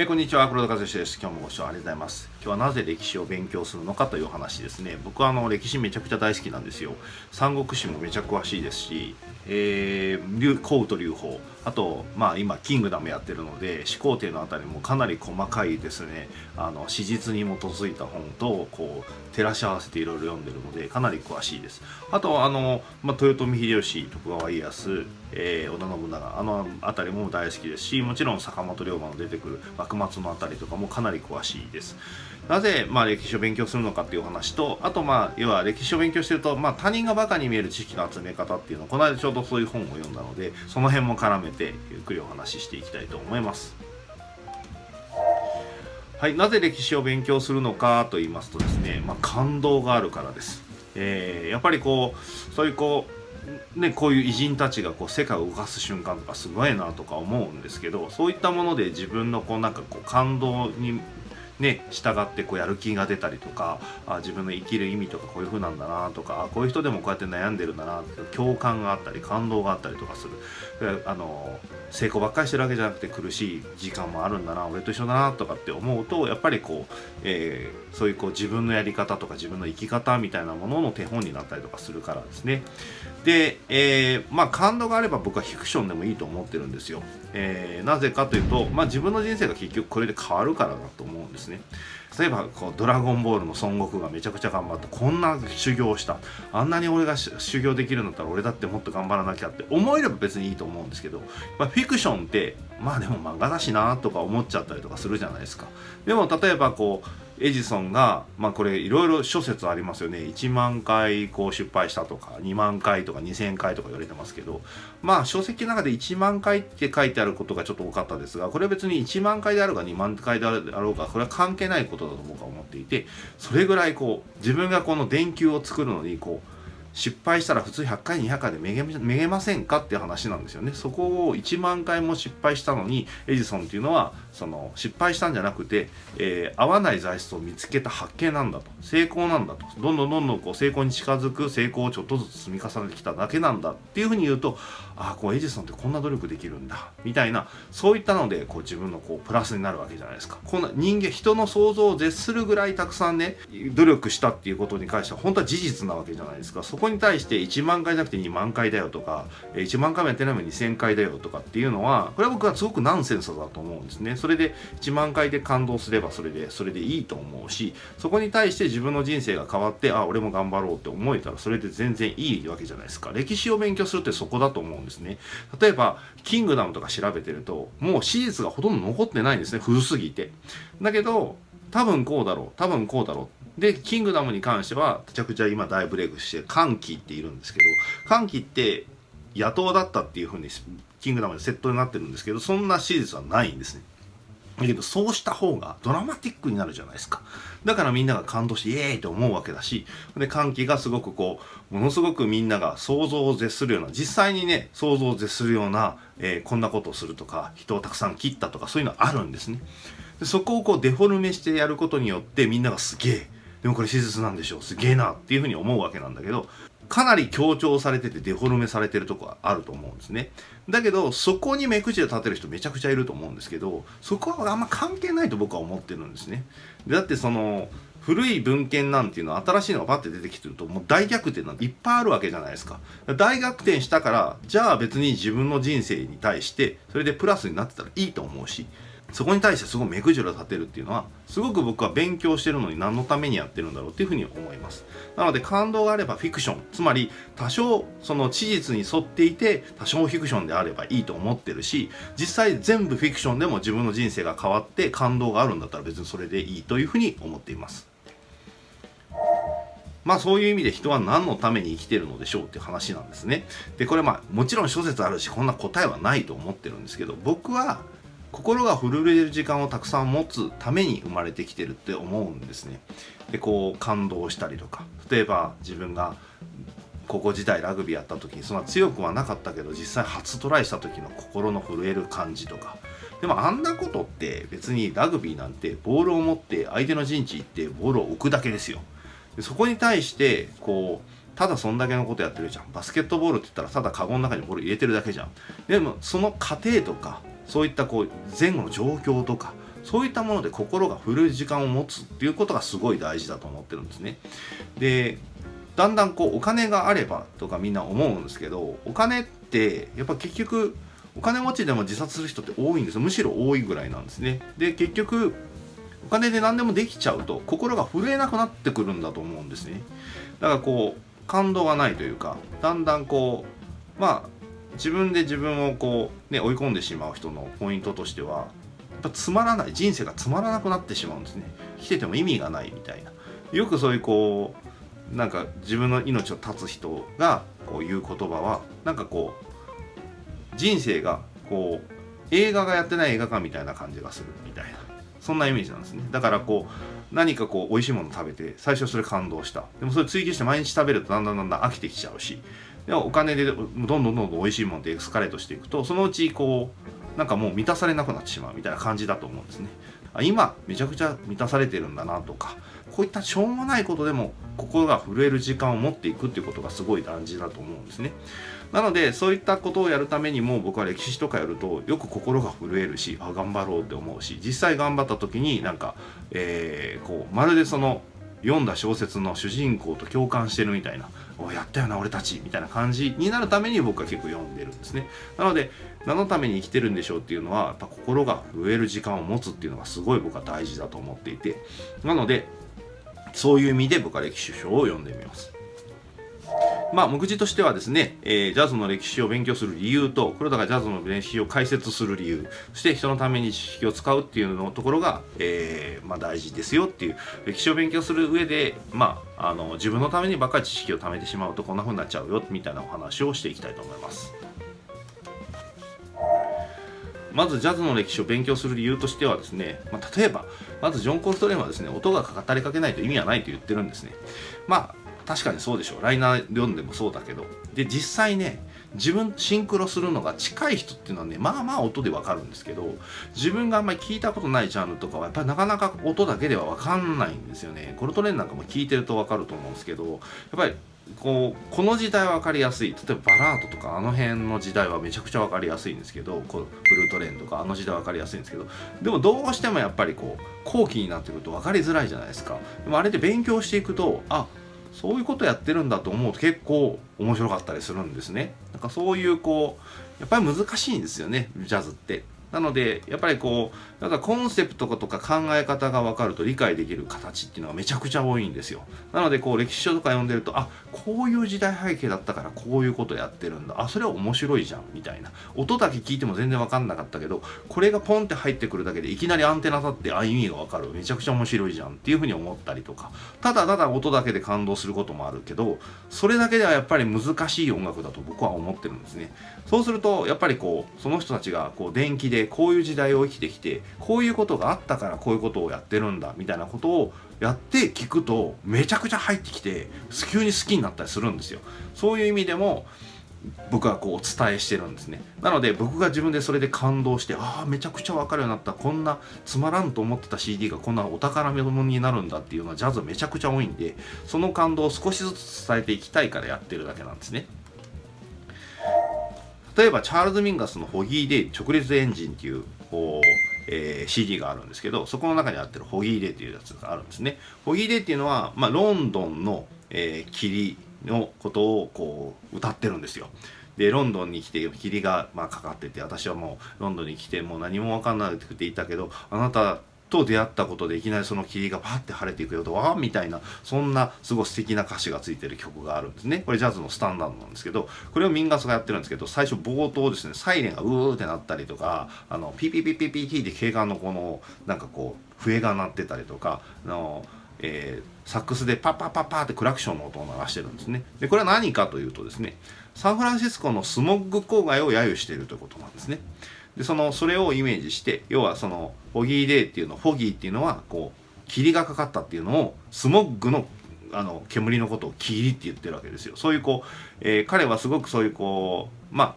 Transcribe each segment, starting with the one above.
えー、こんにちは黒田和志です。今日もご視聴ありがとうございます。今日はなぜ歴史を勉強するのかという話ですね。僕はあの歴史めちゃくちゃ大好きなんですよ。三国志もめちゃ詳しいですし、えー、孔と劉邦あとまあ今キングダムやってるので始皇帝のあたりもかなり細かいですね。あの史実に基づいた本とこう照らし合わせていろいろ読んでるのでかなり詳しいです。あとあの、まあ、豊臣秀吉徳川家康、えー、織田信長あの辺りも大好きですしもちろん坂本龍馬の出てくる幕末の辺りとかもかなり詳しいです。なぜ、まあ、歴史を勉強するのかっていう話とあとまあ要は歴史を勉強してると、まあ、他人がバカに見える知識の集め方っていうのをこの間ちょうどそういう本を読んだのでその辺も絡めてゆっくりお話ししていきたいと思います。はいなぜ歴史を勉強するのかと言いますとですね、まあ、感動があるからです、えー、やっぱりこうそういうこうね、こういう偉人たちがこう世界を動かす瞬間とかすごいなとか思うんですけどそういったもので自分のこうなんかこう感動にね、従ってこうやる気が出たりとかあ自分の生きる意味とかこういう風なんだなとかこういう人でもこうやって悩んでるんだなって共感があったり感動があったりとかする。あの成功ばっかりしてるわけじゃなくて苦しい時間もあるんだな俺と一緒だなとかって思うとやっぱりこう、えー、そういうこう自分のやり方とか自分の生き方みたいなものの手本になったりとかするからですね。で、えー、まあ感動があれば僕はフィクションでもいいと思ってるんですよ、えー、なぜかというと、まあ、自分の人生が結局これで変わるからだと思うんですね。例えばこうドラゴンボールの孫悟空がめちゃくちゃ頑張ってこんな修行をした。あんなに俺が修行できるんだったら俺だってもっと頑張らなきゃって思えれば別にいいと思うんですけど、まあ、フィクションってまあでも漫画だしなとか思っちゃったりとかするじゃないですか。でも例えばこうエジソンが、まあこれいろいろ諸説ありますよね。1万回こう失敗したとか、2万回とか2000回とか言われてますけど、まあ書籍の中で1万回って書いてあることがちょっと多かったですが、これは別に1万回であるか2万回であろうか、これは関係ないことだと僕は思っていて、それぐらいこう、自分がこの電球を作るのにこう、失敗したら普通100回200回でめげめげませんかっていう話なんですよねそこを1万回も失敗したのにエジソンっていうのはその失敗したんじゃなくて、えー、合わない材質を見つけた発見なんだと。成功なんだと。どんどんどんどんこう成功に近づく成功をちょっとずつ積み重ねてきただけなんだ。っていうふうに言うとああこうエジソンってこんな努力できるんだ。みたいなそういったのでこう自分のこうプラスになるわけじゃないですか。こんな人間人の想像を絶するぐらいたくさんね努力したっていうことに関しては本当は事実なわけじゃないですか。そこに対して1万回じゃなくて2万回だよとか1万回もやってないのに2000回だよとかっていうのはこれは僕はすごくナンセンスだと思うんですね。それで1万回で感動すればそれでそれでいいと思うしそこに対して自分の人生が変わってあ俺も頑張ろうって思えたらそれで全然いいわけじゃないですか。歴史を勉強するってそこだと思うんですね。例えばキングダムとか調べてるともう史実がほとんど残ってないんですね。古すぎて。だけど多分こうだろう多分こうだろう。でキングダムに関してはめちゃくちゃ今大ブレイクして歓喜っているんですけど歓喜って野党だったっていうふうにキングダムでセットになってるんですけどそんな史実はないんですね。だけどそうした方がドラマティックになるじゃないですか。だからみんなが感動してイエーイと思うわけだし、で、歓喜がすごくこう、ものすごくみんなが想像を絶するような、実際にね、想像を絶するような、えー、こんなことをするとか、人をたくさん切ったとか、そういうのあるんですね。でそこをこうデフォルメしてやることによってみんながすげえ、でもこれ史実なんでしょう、すげえなっていうふうに思うわけなんだけど、かなり強調されててデフォルメされてるとこはあると思うんですね。だけど、そこに目くじで立てる人めちゃくちゃいると思うんですけど、そこはあんま関係ないと僕は思ってるんですね。だってその、古い文献なんていうのは新しいのがパッて出てきてるともう大逆転なんていっぱいあるわけじゃないですか。大逆転したからじゃあ別に自分の人生に対してそれでプラスになってたらいいと思うしそこに対してすごい目くじら立てるっていうのはすごく僕は勉強してるのに何のためにやってるんだろうっていうふうに思いますなので感動があればフィクションつまり多少その事実に沿っていて多少フィクションであればいいと思ってるし実際全部フィクションでも自分の人生が変わって感動があるんだったら別にそれでいいというふうに思っていますまあそういう意味で人は何のために生きてるのでしょうっていう話なんですね。で、これまあもちろん諸説あるしこんな答えはないと思ってるんですけど僕は心が震える時間をたくさん持つために生まれてきてるって思うんですね。でこう感動したりとか例えば自分が高校時代ラグビーやった時にそんな強くはなかったけど実際初トライした時の心の震える感じとかでもあんなことって別にラグビーなんてボールを持って相手の陣地行ってボールを置くだけですよ。でそこに対してこうただそんだけのことやってるじゃんバスケットボールって言ったらただカゴの中にボール入れてるだけじゃんでもその過程とかそういったこう前後の状況とかそういったもので心が震える時間を持つっていうことがすごい大事だと思ってるんですね。でだんだんこうお金があればとかみんな思うんですけどお金ってやっぱ結局お金持ちでも自殺する人って多いんですむしろ多いぐらいなんですね。で結局お金で何でもできちゃうと心が震えなくなってくるんだと思うんですね。だからこう感動がないというかだんだんこうまあ自分で自分をこうね追い込んでしまう人のポイントとしてはやっぱつまらない人生がつまらなくなってしまうんですね。生きてても意味がないみたいな。よくそういうこうなんか自分の命を絶つ人がこう言う言葉はなんかこう人生がこう映画がやってない映画館みたいな感じがするみたいな。そんなイメージなんですね。だからこう何かこう美味しいもの食べて最初それ感動した。でもそれ追求して毎日食べるとだんだんだんだん飽きてきちゃうしでお金でどんどんどんどん美味しいものでエスカレートしていくとそのうちこうなんかもう満たされなくなってしまうみたいな感じだと思うんですねあ今めちゃくちゃ満たされてるんだなとかこういったしょうもないことでも心が震える時間を持っていくっていうことがすごい大事だと思うんですねなのでそういったことをやるためにも僕は歴史とかやるとよく心が震えるしあ頑張ろうって思うし実際頑張った時になんか、えー、こうまるでその読んだ小説の主人公と共感してるみたいな「おやったよな俺たち」みたいな感じになるために僕は結構読んでるんですね。なので何のために生きてるんでしょうっていうのはやっぱ心が植える時間を持つっていうのがすごい僕は大事だと思っていて。なのでそういう意味で僕は歴史書を読んでみます。まあ、目次としてはですね、えー、ジャズの歴史を勉強する理由と、黒田がジャズの歴史を解説する理由、そして人のために知識を使うっていうのところが、えー、まあ、大事ですよっていう、歴史を勉強する上で、まあ、あの自分のためにばっかり知識を貯めてしまうとこんな風になっちゃうよみたいなお話をしていきたいと思います。まずジャズの歴史を勉強する理由としてはですね、まあ、例えばまずジョン・コルトレーンはですね音が語りかけないと意味はないと言ってるんですねまあ確かにそうでしょう。ライナー読んでもそうだけど。で実際ね自分シンクロするのが近い人っていうのはねまあまあ音でわかるんですけど自分があんまり聞いたことないジャンルとかはやっぱりなかなか音だけではわかんないんですよね。コルトレーンなんかも聞いてるとわかると思うんですけどやっぱりこうこの時代は分かりやすい。例えばバラードとかあの辺の時代はめちゃくちゃ分かりやすいんですけどこうブルートレーンとかあの時代は分かりやすいんですけどでもどうしてもやっぱりこう後期になってくると分かりづらいじゃないですか。でもあれで勉強していくとあそういうことやってるんだと思うと結構面白かったりするんですね。なんかそういうこうやっぱり難しいんですよねジャズって。なのでやっぱりこうなんかコンセプトとか考え方が分かると理解できる形っていうのがめちゃくちゃ多いんですよ。なのでこう歴史書とか読んでるとあこういう時代背景だったからこういうことやってるんだ。あそれは面白いじゃんみたいな。音だけ聞いても全然分かんなかったけどこれがポンって入ってくるだけでいきなりアンテナ立ってあ意味が分かる。めちゃくちゃ面白いじゃん。っていうふうに思ったりとか。ただただ音だけで感動することもあるけどそれだけではやっぱり難しい音楽だと僕は思ってるんですね。そうするとやっぱりこうその人たちがこう電気でこういう時代を生きてきてこういうことがあったからこういうことをやってるんだみたいなことをやって聞くとめちゃくちゃ入ってきて急に好きになったりするんですよ。そういう意味でも僕はこうお伝えしてるんですね。なので僕が自分でそれで感動してああめちゃくちゃ分かるようになった。こんなつまらんと思ってた CD がこんなお宝目の物になるんだっていうのはジャズめちゃくちゃ多いんでその感動を少しずつ伝えていきたいからやってるだけなんですね。例えばチャールズ・ミンガスの「ホギー・デイ直立エンジン」っていうこう、えー、CD があるんですけどそこの中にあってるホギー・デイっていうやつがあるんですね。ホギー・デイっていうのは、まあ、ロンドンの、えー、霧のことをこう歌ってるんですよ。でロンドンに来て霧がまあかかってて私はもうロンドンに来てもう何も分かんなくていたけどあなたと出会ったことでいきなりその霧がパッて晴れていくよとわーみたいなそんなすごい素敵な歌詞がついてる曲があるんですねこれジャズのスタンダードなんですけどこれをミンガスがやってるんですけど最初冒頭ですねサイレンがうーってなったりとかあのピピピピピピって警官のこのなんかこう笛が鳴ってたりとかあのえー、サックスでパッパッパッパーってクラクションの音を鳴らしてるんですね。でこれは何かというとですねサンフランシスコのスモッグ郊外を揶揄しているということなんですね。でそのそれをイメージして要はそのフォギーデーっていうのフォギーっていうのはこう霧がかかったっていうのをスモッグのあの煙のことを霧って言ってるわけですよそういうこう、えー、彼はすごくそういうこうまあ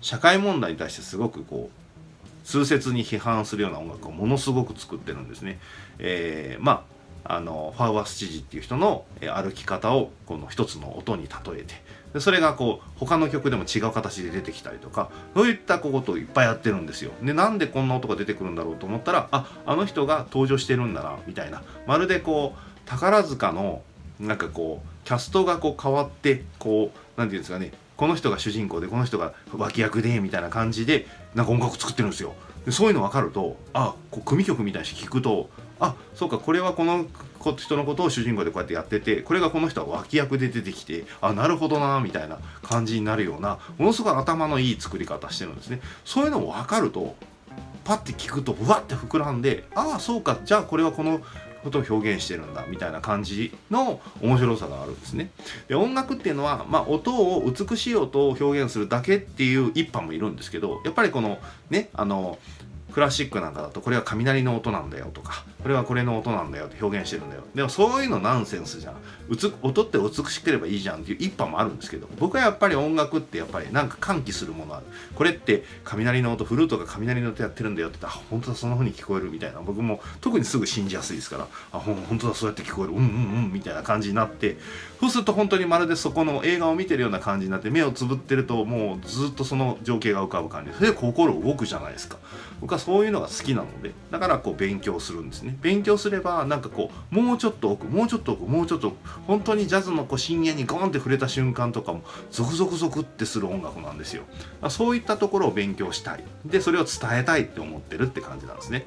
社会問題に対してすごくこう痛切に批判するような音楽をものすごく作ってるんですね。えー、まああのファウアス知事っていう人の歩き方をこの一つの音に例えてでそれがこう他の曲でも違う形で出てきたりとかそういったことをいっぱいやってるんですよ。でなんでこんな音が出てくるんだろうと思ったらああの人が登場してるんだなみたいな。まるでこう宝塚のなんかこうキャストがこう変わってこう何て言うんですかねこの人が主人公でこの人が脇役でみたいな感じでなんか音楽作ってるんですよ。でそういうの分かるとあこう組曲みたいに聞くとあそうかこれはこの人のことを主人公でこうやってやっててこれがこの人は脇役で出てきてあなるほどなみたいな感じになるようなものすごい頭のいい作り方してるんですねそういうのも分かるとパッて聞くとうわって膨らんでああそうかじゃあこれはこのことを表現してるんだみたいな感じの面白さがあるんですね。で音楽っていうのは、まあ、音を美しい音を表現するだけっていう一派もいるんですけどやっぱりこのねあのクラシックなんかだとこれは雷の音なんだよとかこれはこれの音なんだよって表現してるんだよ。でもそういうのナンセンスじゃん。音って美しければいいじゃんっていう一派もあるんですけど僕はやっぱり音楽ってやっぱりなんか喚起するものある。これって雷の音フルートが雷の音やってるんだよって言ったら本当だそんな風に聞こえるみたいな。僕も特にすぐ信じやすいですからあ本当だそうやって聞こえる。うんうんうんみたいな感じになってそうすると本当にまるでそこの映画を見てるような感じになって目をつぶってるともうずっとその情景が浮かぶ感じ。それで心動くじゃないですか。僕はそういうのが好きなのでだからこう勉強するんですね。勉強すればなんかこうもうちょっと奥もうちょっと奥もうちょっと本当にジャズのこう深淵にゴンって触れた瞬間とかもゾクゾクゾクってする音楽なんですよ。そういったところを勉強したい。でそれを伝えたいって思ってるって感じなんですね。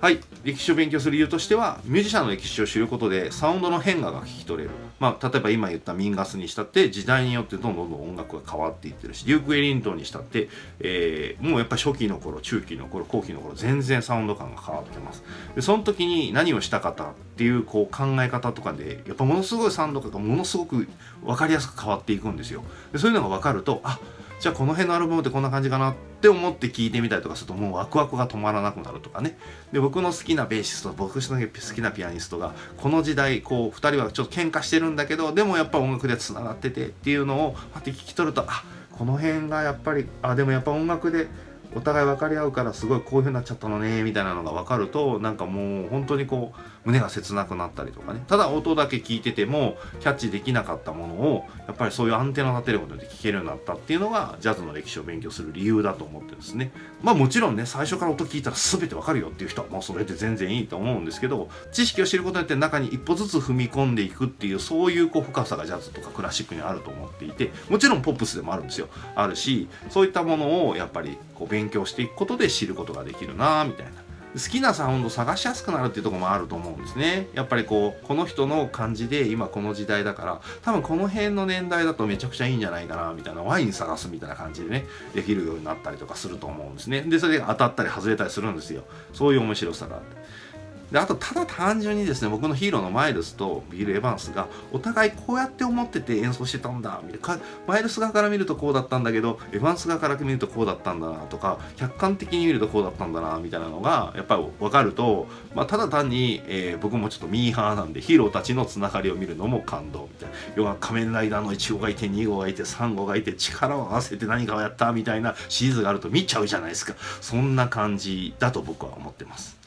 はい。歴史を勉強する理由としてはミュージシャンの歴史を知ることでサウンドの変化が聞き取れる。まあ例えば今言ったミンガスにしたって時代によってどんどんどん音楽が変わっていってるしデューク・エリントンにしたって、えー、もうやっぱ初期の頃中期の頃後期の頃全然サウンド感が変わってます。でその時に何をしたかったっていうこう考え方とかでやっぱものすごいサウンド感がものすごく分かりやすく変わっていくんですよ。でそういうのが分かるとあじゃあこの辺のアルバムってこんな感じかなって思って聞いてみたりとかするともうワクワクが止まらなくなるとかね。で僕の好きなベーシスト僕の好きなピアニストがこの時代こう2人はちょっと喧嘩してるんだけどでもやっぱ音楽でつながっててっていうのを待って聞き取るとあこの辺がやっぱりあでもやっぱ音楽でお互い分かり合うからすごいこういう風になっちゃったのねみたいなのが分かるとなんかもう本当にこう胸が切なくなったりとかね。ただ音だけ聞いててもキャッチできなかったものをやっぱりそういうアンテナ立てることで聞けるようになったっていうのがジャズの歴史を勉強する理由だと思ってですね。まあもちろんね最初から音聞いたら全てわかるよっていう人はもうそれで全然いいと思うんですけど知識を知ることによって中に一歩ずつ踏み込んでいくっていうそういうこう深さがジャズとかクラシックにあると思っていてもちろんポップスでもあるんですよ。あるしそういったものをやっぱりこう勉強していくことで知ることができるなみたいな。好きなサウンド探しやすくなるっていうとこもあると思うんですね。やっぱりこうこの人の感じで今この時代だから多分この辺の年代だとめちゃくちゃいいんじゃないかなみたいなワイン探すみたいな感じでねできるようになったりとかすると思うんですね。でそれで当たったり外れたりするんですよ。そういう面白さがあって。であとただ単純にですね僕のヒーローのマイルスとビール・エヴァンスがお互いこうやって思ってて演奏してたんだみたいな。マイルス側から見るとこうだったんだけどエヴァンス側から見るとこうだったんだなとか客観的に見るとこうだったんだなみたいなのがやっぱり分かると、まあ、ただ単に、えー、僕もちょっとミーハーなんでヒーローたちのつながりを見るのも感動みたいな。要は仮面ライダーの1号がいて2号がいて3号がいて力を合わせて何かをやったみたいなシリーズがあると見ちゃうじゃないですか。そんな感じだと僕は思ってます。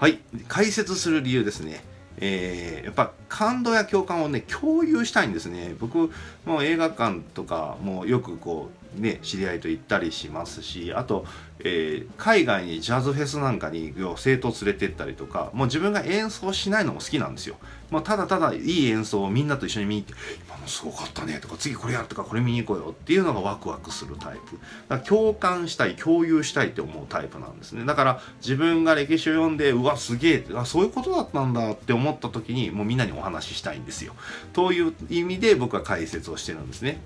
はい。解説する理由ですね。えー、やっぱ感動や共感をね共有したいんですね。僕も映画館とかもよくこうね知り合いと行ったりしますしあとえー、海外にジャズフェスなんかに生徒連れてったりとかもう自分が演奏しないのも好きなんですよ。もうただただいい演奏をみんなと一緒に見に行って「今のすごかったね」とか「次これやる」とか「これ見に行こうよ」っていうのがワクワクするタイプ。だから共感したい共有したいって思うタイプなんですね。だから自分が歴史を読んでうわすげえあそういうことだったんだって思った時にもうみんなにお話ししたいんですよ。という意味で僕は解説をしてるんですね。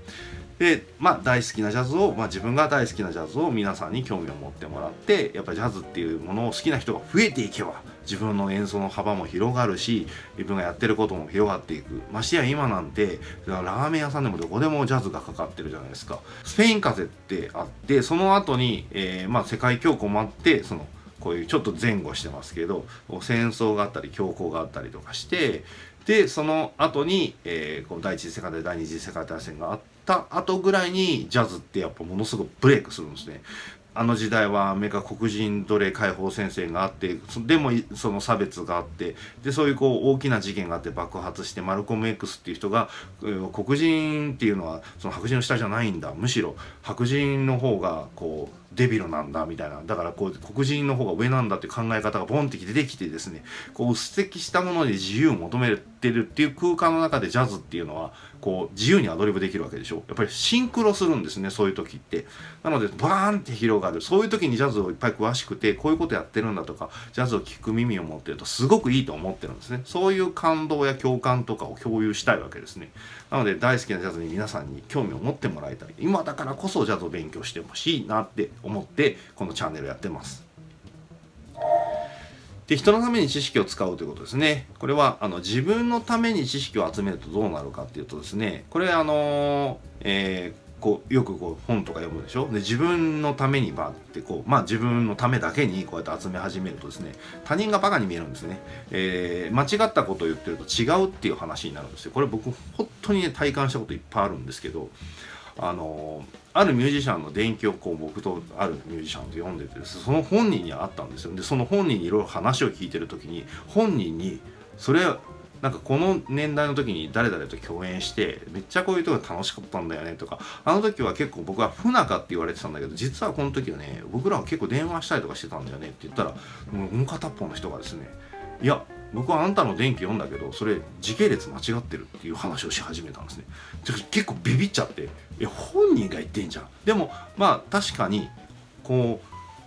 でまあ大好きなジャズを、まあ、自分が大好きなジャズを皆さんに興味を持ってもらってやっぱジャズっていうものを好きな人が増えていけば自分の演奏の幅も広がるし自分がやってることも広がっていくましてや今なんてラーメン屋さんでもどこでもジャズがかかってるじゃないですかスペイン風邪ってあってその後に、えー、まあ世界恐慌もあってそのこういうちょっと前後してますけど戦争があったり恐慌があったりとかしてでその後に、えー、この第一次世界大第二次世界大戦があった後ぐらいにジャズってやっぱものすごくブレイクするんですね。あの時代はアメリカ黒人奴隷解放戦線があってでもその差別があってでそういうこう大きな事件があって爆発してマルコム X っていう人が黒人っていうのはその白人の下じゃないんだ。むしろ白人の方がこうデビルなんだみたいな。だからこう黒人の方が上なんだっていう考え方がボンって出てきてですねこう薄積したもので自由を求めてるっていう空間の中でジャズっていうのはこう自由にアドリブできるわけでしょ。やっぱりシンクロするんですねそういう時って。なのでバーンって広がる。そういう時にジャズをいっぱい詳しくてこういうことやってるんだとかジャズを聴く耳を持ってるとすごくいいと思ってるんですね。そういう感動や共感とかを共有したいわけですね。なので大好きなジャズに皆さんに興味を持ってもらいたい今だからこそジャズを勉強してほしいなって思ってこのチャンネルやってますで人のために知識を使うということですね。これはあの自分のために知識を集めるとどうなるかっていうとですねこれあの、えー、こうよくこう本とか読むでしょ？で自分のためにバってこうまあ自分のためだけにこうやって集め始めるとですね他人がバカに見えるんですね、えー、間違ったことを言ってると違うっていう話になるんですよ。これ僕本当にね体感したこといっぱいあるんですけどあのあるミュージシャンの伝記をこう僕とあるミュージシャンと読んでてその本人に会ったんですよ。でその本人にいろいろ話を聞いてる時に本人にそれなんかこの年代の時に誰々と共演してめっちゃこういうとこ楽しかったんだよねとかあの時は結構僕は不仲って言われてたんだけど実はこの時はね僕らは結構電話したりとかしてたんだよねって言ったらもう片っぽの人がですねいや僕はあんたの電気読んだけどそれ時系列間違ってるっていう話をし始めたんですね。結構ビビっちゃってえ本人が言ってんじゃん。でもまあ確かにこ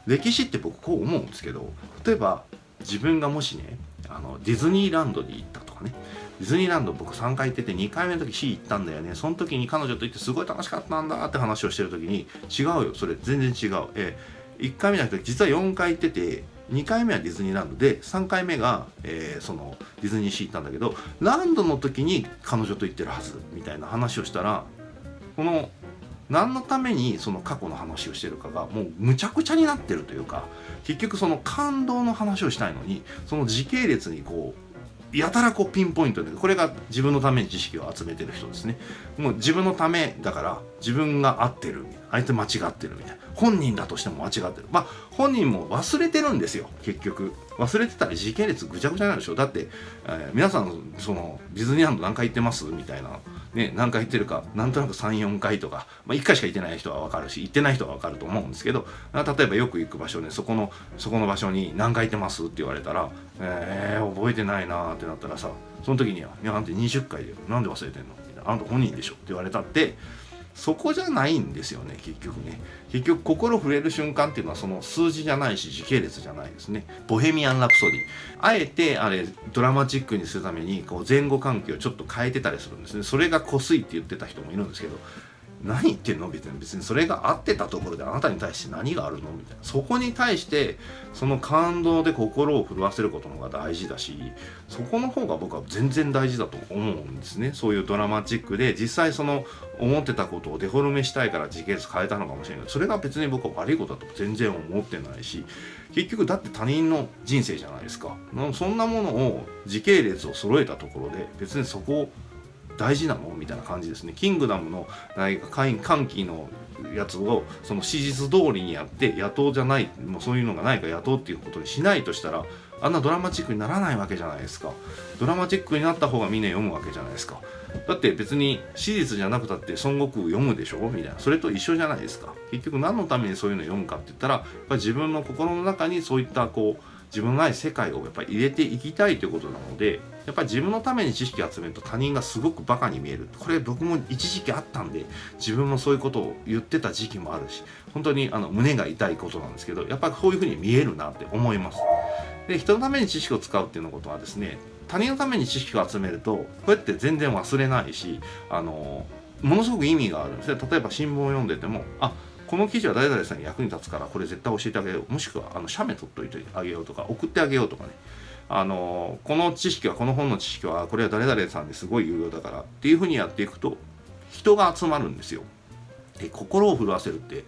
う歴史って僕こう思うんですけど例えば自分がもしねあのディズニーランドに行ったかね。ディズニーランド僕3回行ってて2回目の時 C 行ったんだよね。その時に彼女と行ってすごい楽しかったんだって話をしてる時に違うよ。それ全然違う。え1回目じゃなくて実は4回行ってて2回目はディズニーランド。で3回目が、えー、そのディズニーシー行ったんだけどランドの時に彼女と行ってるはずみたいな話をしたらこの何のためにその過去の話をしてるかがもうむちゃくちゃになってるというか結局その感動の話をしたいのにその時系列にこうやたらこうピンポイントでこれが自分のために知識を集めてる人ですね。もう自分のためだから自分が合ってる相手間違ってるみたいな本人だとしても間違ってる。まあ本人も忘れてるんですよ結局。忘れてたら時系列ぐちゃぐちゃになるでしょ。だって、えー、皆さんそのディズニーランド何回行ってますみたいなね何回行ってるかなんとなく34回とか、まあ、1回しか行ってない人は分かるし行ってない人は分かると思うんですけど例えばよく行く場所ねそこのそこの場所に何回行ってますって言われたらえー、覚えてないなってなったらさその時には「いやあんた20回でなんで忘れてんの?」みたいな「あんた本人でしょ」って言われたってそこじゃないんですよね結局ね。結局心触れる瞬間っていうのはその数字じゃないし時系列じゃないですね。ボヘミアン・ラプソディ。あえてあれドラマチックにするためにこう前後関係をちょっと変えてたりするんですね。それが濃すいって言ってた人もいるんですけど何言ってんの？別に別にそれが合ってたところであなたに対して何があるの？みたいな。そこに対してその感動で心を震わせることの方が大事だしそこの方が僕は全然大事だと思うんですね。そういうドラマチックで実際その思ってたことをデフォルメしたいから時系列変えたのかもしれないそれが別に僕は悪いことだと全然思ってないし結局だって他人の人生じゃないですか。そんなものを時系列を揃えたところで別にそこを大事なのみたいな感じですね。キングダムの何か歓喜のやつをその史実通りにやって野党じゃないもうそういうのがないから野党っていうことにしないとしたらあんなドラマチックにならないわけじゃないですか。ドラマチックになった方がみんな読むわけじゃないですか。だって別に史実じゃなくたって孫悟空読むでしょみたいな。それと一緒じゃないですか。結局何のためにそういうの読むかって言ったらやっぱり自分の心の中にそういったこう自分のない世界をやっぱり入れていきたいということなのでやっぱり自分のために知識を集めると他人がすごくバカに見える。これ僕も一時期あったんで自分もそういうことを言ってた時期もあるし本当にあの胸が痛いことなんですけどやっぱりこういうふうに見えるなって思います。で人のために知識を使うっていうのことはですね他人のために知識を集めるとこうやって全然忘れないしあのものすごく意味があるんですね。例えば新聞を読んでてもあこの記事は誰々さんに役に立つからこれ絶対教えてあげよう。もしくはあの写メ取っといてあげようとか送ってあげようとかね。あのこの知識はこの本の知識はこれは誰々さんですごい有用だからっていうふうにやっていくと人が集まるんですよ。で心を震わせるってや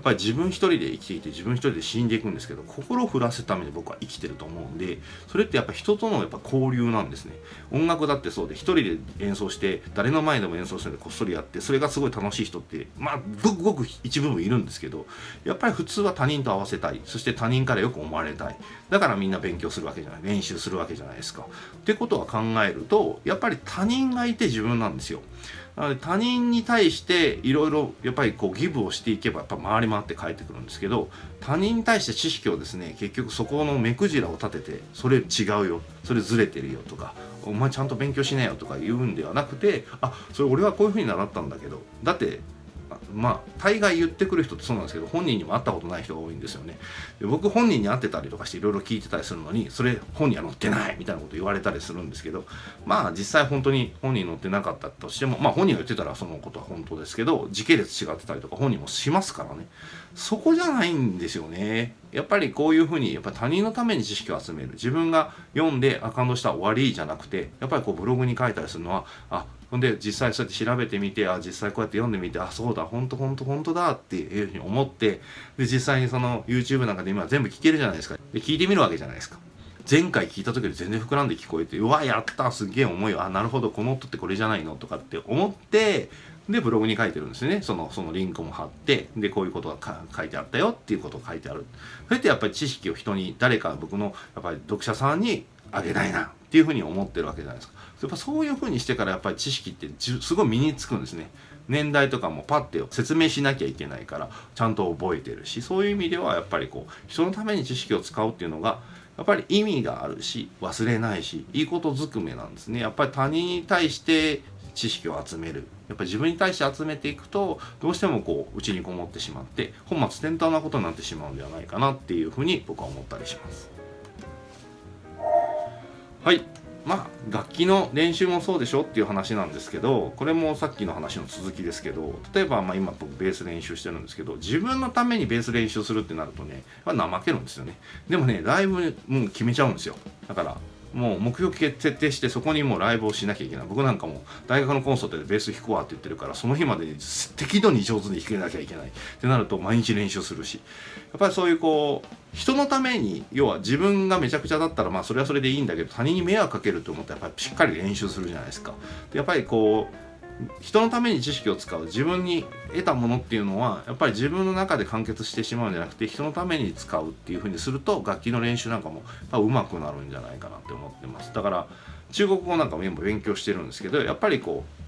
っぱり自分一人で生きていて自分一人で死んでいくんですけど心を震わせるために僕は生きてると思うんでそれってやっぱ人とのやっぱ交流なんですね。音楽だってそうで一人で演奏して誰の前でも演奏してこっそりやってそれがすごい楽しい人ってまあごくごく一部分いるんですけどやっぱり普通は他人と合わせたい。そして他人からよく思われたい。だからみんな勉強するわけじゃない。練習するわけじゃないですか。ってことは考えるとやっぱり他人がいて自分なんですよ。なので他人に対していろいろやっぱりこうギブをしていけばやっぱ回り回って帰ってくるんですけど他人に対して知識をですね結局そこの目くじらを立ててそれ違うよそれずれてるよとかお前ちゃんと勉強しなよとか言うんではなくてあそれ俺はこういうふうに習ったんだけどだってまあ大概言ってくる人ってそうなんですけど本人にも会ったことない人が多いんですよね。で僕本人に会ってたりとかしていろいろ聞いてたりするのにそれ本には載ってないみたいなこと言われたりするんですけどまあ実際本当に本人載ってなかったとしてもまあ本人が言ってたらそのことは本当ですけど時系列違ってたりとか本人もしますからね。そこじゃないんですよね。やっぱりこういうふうにやっぱ他人のために知識を集める。自分が読んであ感動した終わりじゃなくてやっぱりこうブログに書いたりするのはあほんで実際そうやって調べてみてあ実際こうやって読んでみてあそうだ本当本当本当だっていうふうに思ってで実際にその YouTube なんかで今全部聞けるじゃないですか。で聞いてみるわけじゃないですか。前回聞いた時より全然膨らんで聞こえてうわやったすげえ思いあなるほどこの音ってこれじゃないのとかって思ってでブログに書いてるんですね。そのそのリンクも貼ってでこういうことが書いてあったよっていうことを書いてある。それってやっぱり知識を人に誰か僕のやっぱり読者さんにあげたいなっていうふうに思ってるわけじゃないですか。やっぱそういうふうにしてからやっぱり知識ってすごい身につくんですね。年代とかもパッて説明しなきゃいけないからちゃんと覚えてるしそういう意味ではやっぱりこう人のために知識を使うっていうのがやっぱり意味があるし忘れないしいいことずくめなんですね。やっぱり他人に対して知識を集める。やっぱり自分に対して集めていくとどうしてもこう内にこもってしまって本末転倒なことになってしまうんではないかなっていうふうに僕は思ったりします。はい。まあ楽器の練習もそうでしょっていう話なんですけどこれもさっきの話の続きですけど例えばま今僕ベース練習してるんですけど自分のためにベース練習するってなるとねま怠けるんですよね。でもねライブもう決めちゃうんですよ。だからもう目標決定してそこにもうライブをしなきゃいけない僕なんかも大学のコンサートでベース弾くわって言ってるからその日までに適度に上手に弾けなきゃいけないってなると毎日練習するしやっぱりそういうこう人のために要は自分がめちゃくちゃだったらまあそれはそれでいいんだけど他人に迷惑かけると思ったらやっぱりしっかり練習するじゃないですか。やっぱりこう人のために知識を使う。自分に得たものっていうのはやっぱり自分の中で完結してしまうんじゃなくて人のために使うっていうふうにすると楽器の練習なんかもうまくなるんじゃないかなって思ってます。だから中国語なんかも今勉強してるんですけどやっぱりこう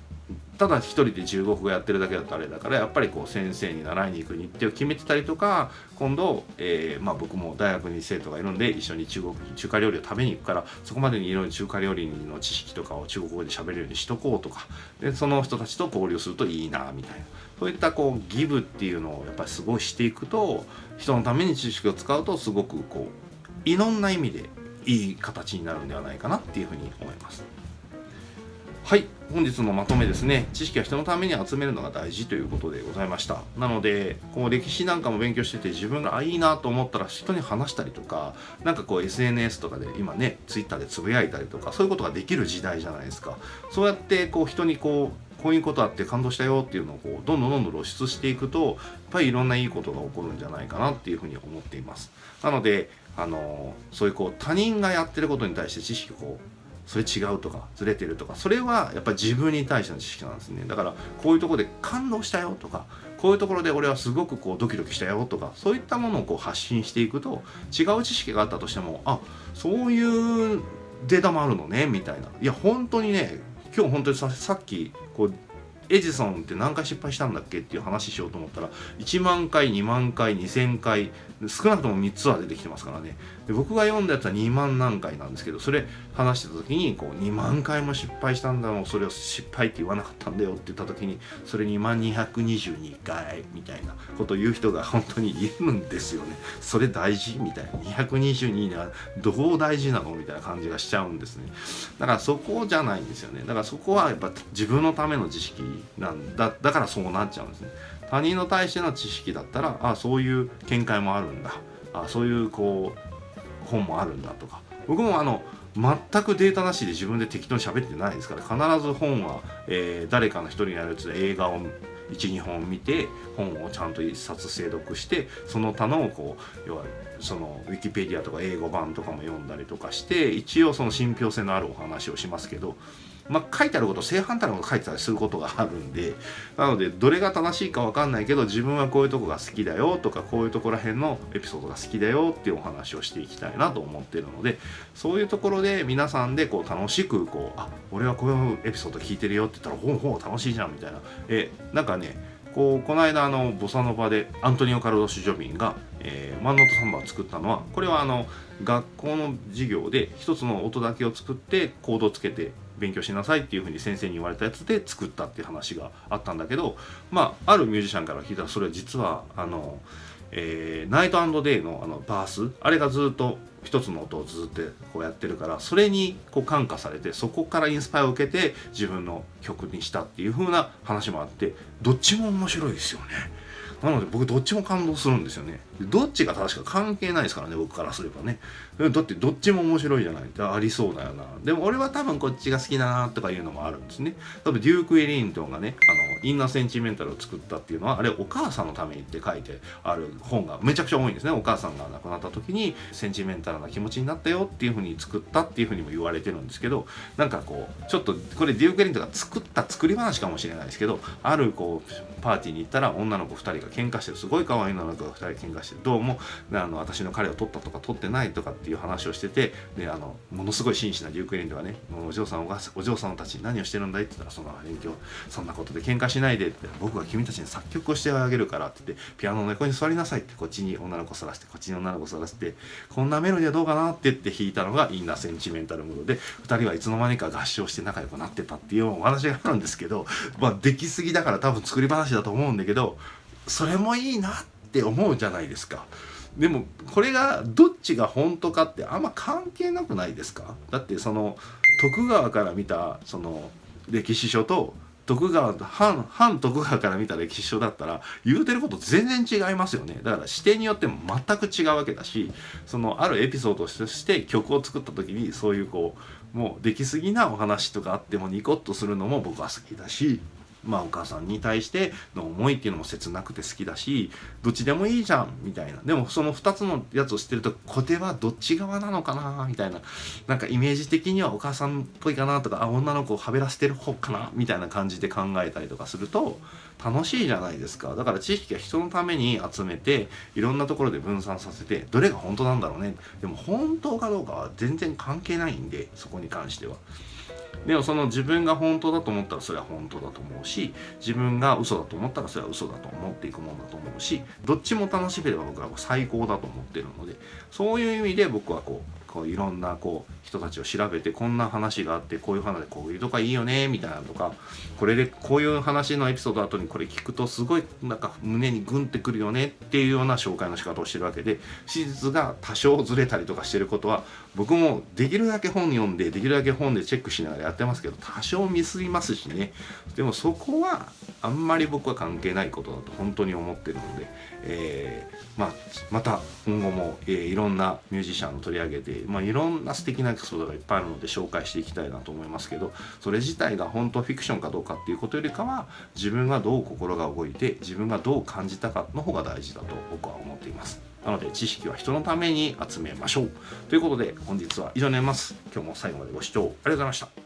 ただ一人で中国語やってるだけだとあれだからやっぱりこう先生に習いに行く日程を決めてたりとか今度、えー、まあ、僕も大学に生徒がいるんで一緒に中国中華料理を食べに行くからそこまでにいろいろ中華料理の知識とかを中国語で喋れるようにしとこうとかでその人たちと交流するといいなみたいなそういったこうギブっていうのをやっぱりすごいしていくと人のために知識を使うとすごくこういろんな意味でいい形になるんではないかなっていうふうに思います。はい本日のまとめですね。知識は人のために集めるのが大事ということでございました。なのでこう歴史なんかも勉強してて自分があいいなと思ったら人に話したりとか何かこう SNS とかで今ね Twitter でつぶやいたりとかそういうことができる時代じゃないですか。そうやってこう人にこうこういうことあって感動したよっていうのをこうどんどんどんどん露出していくとやっぱりいろんないいことが起こるんじゃないかなっていうふうに思っています。なのであのそういうこう他人がやってることに対して知識をこうそれ違うとかずれてるとかそれはやっぱり自分に対しての知識なんですね。だからこういうとこで感動したよとかこういうところで俺はすごくこうドキドキしたよとかそういったものをこう発信していくと違う知識があったとしてもあそういうデータもあるのねみたいな。いや本当にね今日本当にささっきこうエジソンって何回失敗したんだっけっていう話しようと思ったら1万回2万回2000回少なくとも3つは出てきてますからね。で僕が読んだやつは2万何回なんですけどそれ話してた時にこう2万回も失敗したんだもうそれを失敗って言わなかったんだよって言った時にそれ2万222回みたいなことを言う人が本当にいるんですよね。それ大事？みたいな。222はどう大事なの？みたいな感じがしちゃうんですね。だからそこじゃないんですよね。だからそこはやっぱ自分のための知識なんだだからそうなっちゃうんですね。他人の対しての知識だったらあそういう見解もあるんだ。あそういうこう本もあるんだとか。僕もあの全くデータなしで自分で適当に喋ってないですから必ず本は、えー、誰かの一人にやるやつで映画を12本見て本をちゃんと1冊精読してその他のこう要はそのウィキペディアとか英語版とかも読んだりとかして一応その信憑性のあるお話をしますけどまあ、書いてあること正反対のこと書いてたりすることがあるんでなのでどれが正しいか分かんないけど自分はこういうとこが好きだよとかこういうとこら辺のエピソードが好きだよっていうお話をしていきたいなと思ってるのでそういうところで皆さんでこう楽しくこうあ俺はこういうエピソード聞いてるよって言ったらほうほう楽しいじゃんみたいな。えなんかねこうこの間あのボサノバでアントニオ・カルロス・ジョビンが、えー、マンノートサンバを作ったのはこれはあの学校の授業で一つの音だけを作ってコードをつけて勉強しなさいっていうふうに先生に言われたやつで作ったっていう話があったんだけどまああるミュージシャンから聞いたらそれは実はあの、えー、ナイトデイのあのバースあれがずっと一つの音をずっとこうやってるからそれにこう感化されてそこからインスパイアを受けて自分の曲にしたっていう風な話もあってどっちも面白いですよね。なので僕どっちも感動するんですよね。どっちが正しか関係ないですからね僕からすればね。だってどっちも面白いじゃないありそうだよな。でも俺は多分こっちが好きだなとかいうのもあるんですね。多分デューク・エリントンがねあのインナーセンチメンタルを作ったっていうのはあれお母さんのためにって書いてある本がめちゃくちゃ多いんですね。お母さんが亡くなった時にセンチメンタルな気持ちになったよっていうふうに作ったっていうふうにも言われてるんですけどなんかこうちょっとこれデューク・エリントンが作った作り話かもしれないですけどあるこうパーティーに行ったら女の子2人が喧嘩してるすごい可愛い女の子が2人喧嘩してどうもあの私の彼を取ったとか取ってないとかっていう話をしててであのものすごい真摯なデューク・エリントがねお嬢さんお嬢さんたち何をしてるんだいって言ったらその勉強そんなことで喧嘩しないでって僕が君たちに作曲をしてあげるからって言ってピアノの横に座りなさいってこっちに女の子そらしてこっちに女の子そらしてこんなメロディーはどうかなって言って弾いたのがインナーセンチメンタルムードで2人はいつの間にか合唱して仲良くなってたっていうお話があるんですけどまあできすぎだから多分作り話だと思うんだけどそれもいいなっって思うじゃないですか。でもこれがどっちが本当かってあんま関係なくないですか？だってその徳川から見たその歴史書と徳川反反徳川から見た歴史書だったら言うてること全然違いますよね。だから視点によっても全く違うわけだしそのあるエピソードとして曲を作った時にそういうこうもうできすぎなお話とかあってもニコッとするのも僕は好きだし。まあお母さんに対しての思いっていうのも切なくて好きだしどっちでもいいじゃんみたいなでもその2つのやつを知ってると小手はどっち側なのかなみたいななんかイメージ的にはお母さんっぽいかなとかあ女の子をはべらせてる方かなみたいな感じで考えたりとかすると楽しいじゃないですかだから知識は人のために集めていろんなところで分散させてどれが本当なんだろうねでも本当かどうかは全然関係ないんでそこに関しては。でもその自分が本当だと思ったらそれは本当だと思うし自分が嘘だと思ったらそれは嘘だと思っていくもんだと思うしどっちも楽しければ僕は最高だと思ってるのでそういう意味で僕はこうこういろんなこう人たちを調べてこんな話があってこういう話でこういうとかいいよねみたいなとかこれでこういう話のエピソード後にこれ聞くとすごいなんか胸にグンってくるよねっていうような紹介の仕方をしてるわけで史実が多少ずれたりとかしてることは僕もできるだけ本読んでできるだけ本でチェックしながらやってますけど多少ミスりますしね。でもそこはあんまり僕は関係ないことだと本当に思ってるので、えー、まあ、また今後も、えー、いろんなミュージシャンを取り上げて、まあ、いろんな素敵なエピソードがいっぱいあるので紹介していきたいなと思いますけどそれ自体が本当フィクションかどうかっていうことよりかは自分がどう心が動いて自分がどう感じたかの方が大事だと僕は思っています。なので知識は人のために集めましょう。ということで本日は以上になります。今日も最後までご視聴ありがとうございました。